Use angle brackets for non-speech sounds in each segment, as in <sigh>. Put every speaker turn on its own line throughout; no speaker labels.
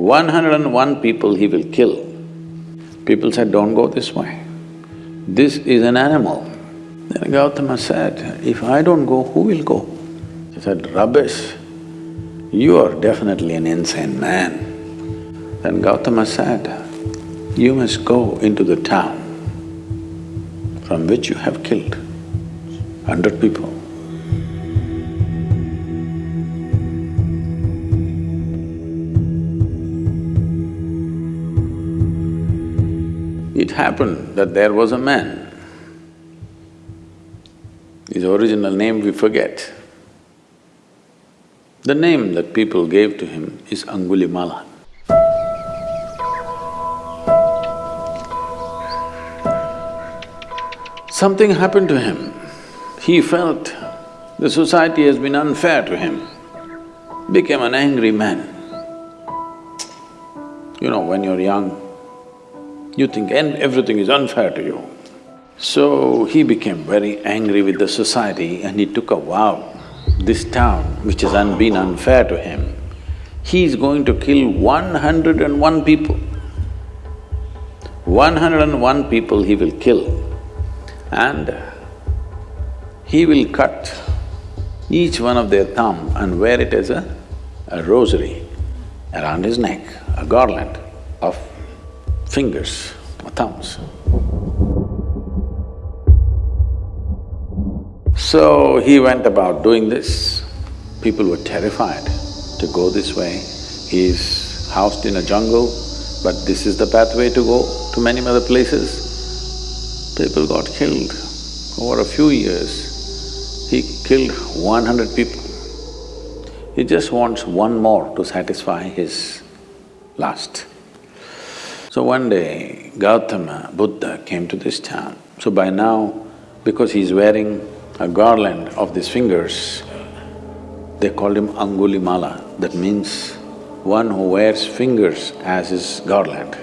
One hundred and one people he will kill. People said, don't go this way. This is an animal. Then Gautama said, if I don't go, who will go? He said, rubbish, you are definitely an insane man. Then Gautama said, you must go into the town from which you have killed hundred people. It happened that there was a man, his original name we forget. The name that people gave to him is Angulimala. Something happened to him. He felt the society has been unfair to him, became an angry man. You know, when you're young, you think and everything is unfair to you. So he became very angry with the society and he took a vow, this town which has un been unfair to him, he is going to kill one hundred and one people. One hundred and one people he will kill and he will cut each one of their thumb and wear it as a, a rosary around his neck, a garland of fingers or thumbs. So he went about doing this. People were terrified to go this way. He's housed in a jungle, but this is the pathway to go to many other places. People got killed. Over a few years, he killed one hundred people. He just wants one more to satisfy his lust. So one day, Gautama, Buddha came to this town. So by now, because he's wearing a garland of these fingers, they called him Angulimala, that means one who wears fingers as his garland.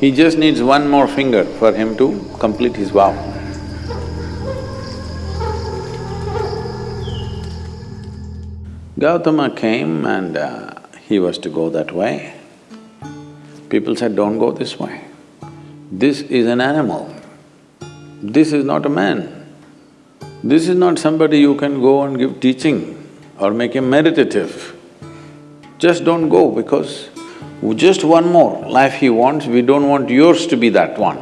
He just needs one more finger for him to complete his vow. Gautama came and uh, he was to go that way. People said, don't go this way. This is an animal. This is not a man. This is not somebody you can go and give teaching or make him meditative. Just don't go because just one more life he wants, we don't want yours to be that one.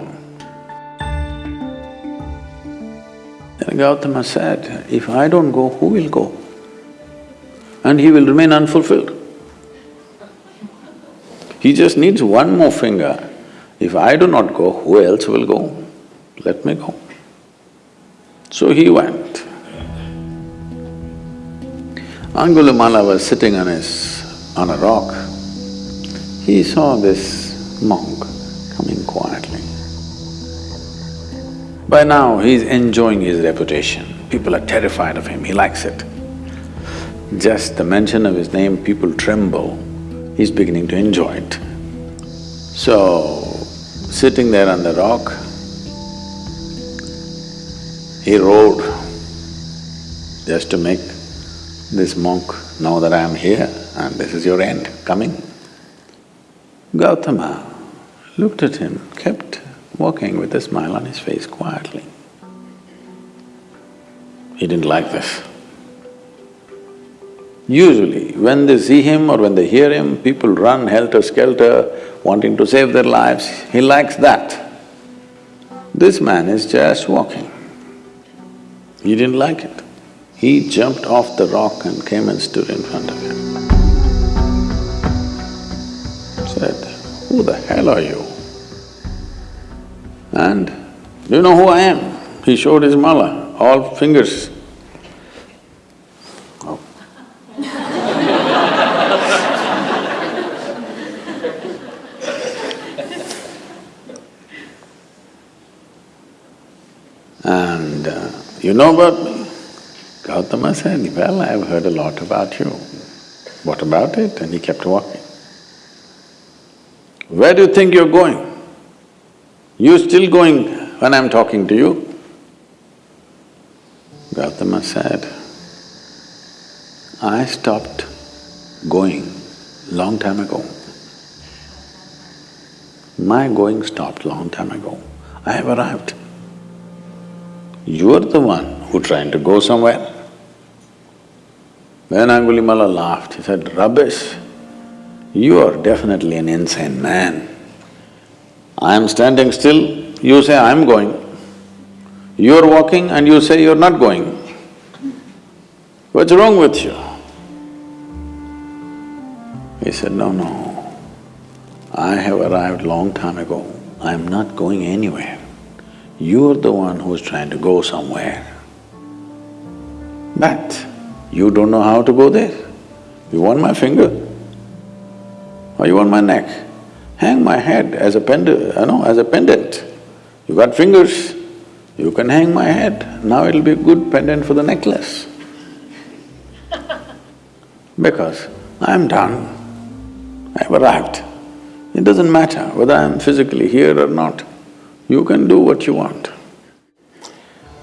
And Gautama said, if I don't go, who will go? And he will remain unfulfilled. He just needs one more finger. If I do not go, who else will go? Let me go. So he went. Angulimala was sitting on his… on a rock. He saw this monk coming quietly. By now, he's enjoying his reputation. People are terrified of him, he likes it. Just the mention of his name, people tremble he's beginning to enjoy it. So, sitting there on the rock, he rode just to make this monk know that I am here and this is your end coming. Gautama looked at him, kept walking with a smile on his face quietly. He didn't like this. Usually, when they see him or when they hear him, people run helter-skelter, wanting to save their lives. He likes that. This man is just walking. He didn't like it. He jumped off the rock and came and stood in front of him. Said, who the hell are you? And, do you know who I am? He showed his mala, all fingers And uh, you know about me? Gautama said, well, I've heard a lot about you. What about it? And he kept walking. Where do you think you're going? You're still going when I'm talking to you? Gautama said, I stopped going long time ago. My going stopped long time ago. I have arrived. You're the one who trying to go somewhere. Then Angulimala laughed, he said, rubbish, you are definitely an insane man. I am standing still, you say I'm going. You're walking and you say you're not going. What's wrong with you? He said, no, no, I have arrived long time ago, I'm not going anywhere. You're the one who's trying to go somewhere. But you don't know how to go there. You want my finger? Or you want my neck? Hang my head as a pendant, you uh, know, as a pendant. You got fingers, you can hang my head, now it'll be a good pendant for the necklace. <laughs> because I'm done, I've arrived. It doesn't matter whether I'm physically here or not, you can do what you want.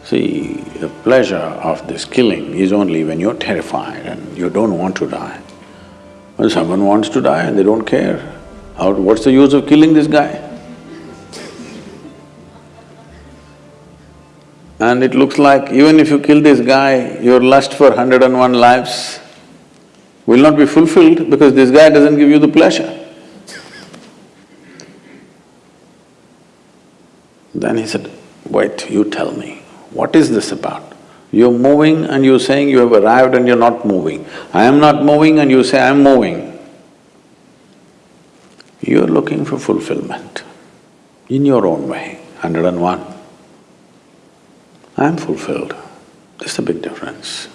See, the pleasure of this killing is only when you're terrified and you don't want to die. When someone wants to die and they don't care, how… what's the use of killing this guy? And it looks like even if you kill this guy, your lust for hundred and one lives will not be fulfilled because this guy doesn't give you the pleasure. Then he said, wait, you tell me. What is this about? You're moving and you're saying you have arrived and you're not moving. I am not moving and you say I'm moving. You're looking for fulfillment in your own way, hundred and one. I'm fulfilled, that's a big difference.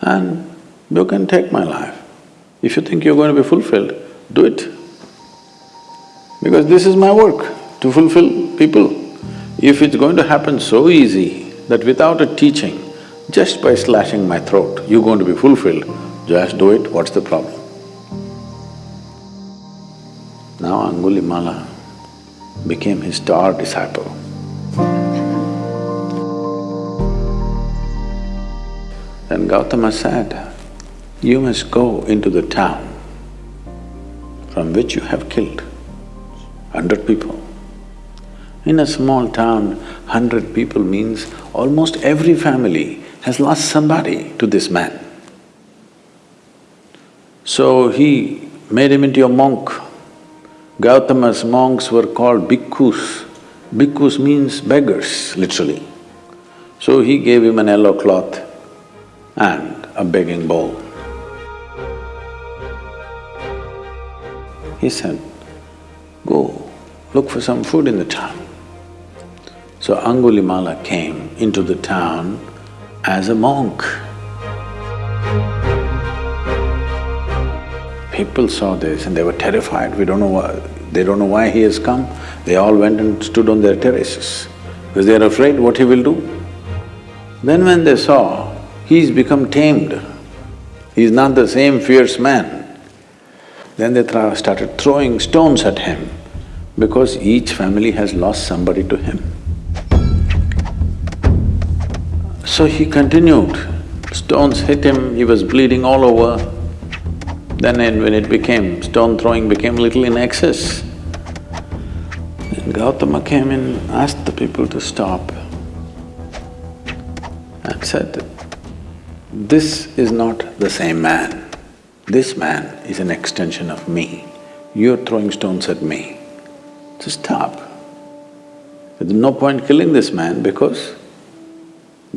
And you can take my life. If you think you're going to be fulfilled, do it. Because this is my work, to fulfill people. If it's going to happen so easy that without a teaching, just by slashing my throat, you're going to be fulfilled, just do it, what's the problem? Now Angulimala became his star disciple. Then Gautama said, you must go into the town from which you have killed hundred people. In a small town, hundred people means almost every family has lost somebody to this man. So he made him into a monk. Gautama's monks were called bhikkhus. Bhikkhus means beggars, literally. So he gave him an yellow cloth and a begging bowl. He said, go, look for some food in the town. So Angulimala came into the town as a monk. People saw this and they were terrified, we don't know why… they don't know why he has come. They all went and stood on their terraces because they are afraid what he will do. Then when they saw, he's become tamed, he's not the same fierce man, then they started throwing stones at him because each family has lost somebody to him. So he continued, stones hit him, he was bleeding all over. Then when it became, stone throwing became little in excess. Then Gautama came in, asked the people to stop and said, this is not the same man. This man is an extension of me. You're throwing stones at me. So stop. There's no point killing this man because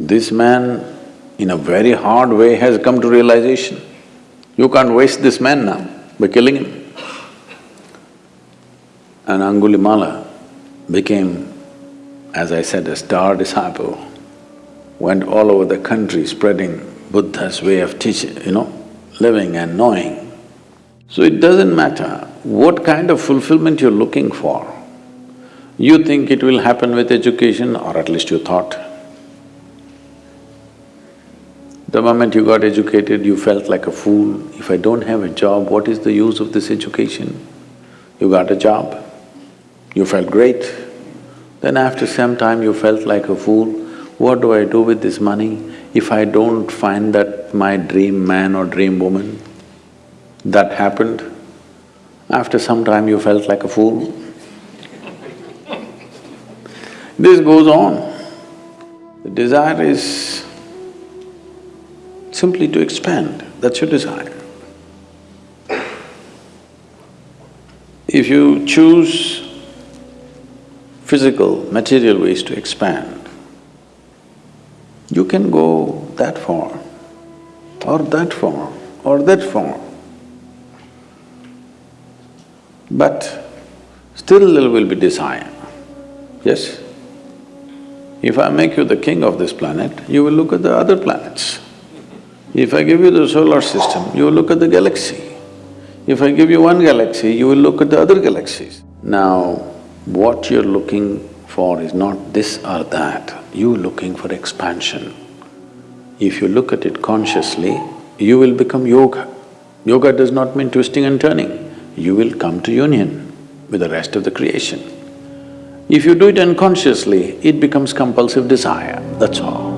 this man, in a very hard way, has come to realization. You can't waste this man now by killing him. And Angulimala became, as I said, a star disciple, went all over the country spreading Buddha's way of teaching, you know, living and knowing. So it doesn't matter what kind of fulfillment you're looking for. You think it will happen with education, or at least you thought. The moment you got educated, you felt like a fool. If I don't have a job, what is the use of this education? You got a job, you felt great. Then after some time you felt like a fool, what do I do with this money if I don't find that my dream man or dream woman? That happened. After some time you felt like a fool. This goes on. The desire is simply to expand, that's your desire. If you choose physical, material ways to expand, you can go that far, or that far, or that far. But still there will be desire, yes? If I make you the king of this planet, you will look at the other planets. If I give you the solar system, you will look at the galaxy. If I give you one galaxy, you will look at the other galaxies. Now, what you're looking for is not this or that, you're looking for expansion. If you look at it consciously, you will become yoga. Yoga does not mean twisting and turning, you will come to union with the rest of the creation. If you do it unconsciously, it becomes compulsive desire, that's all.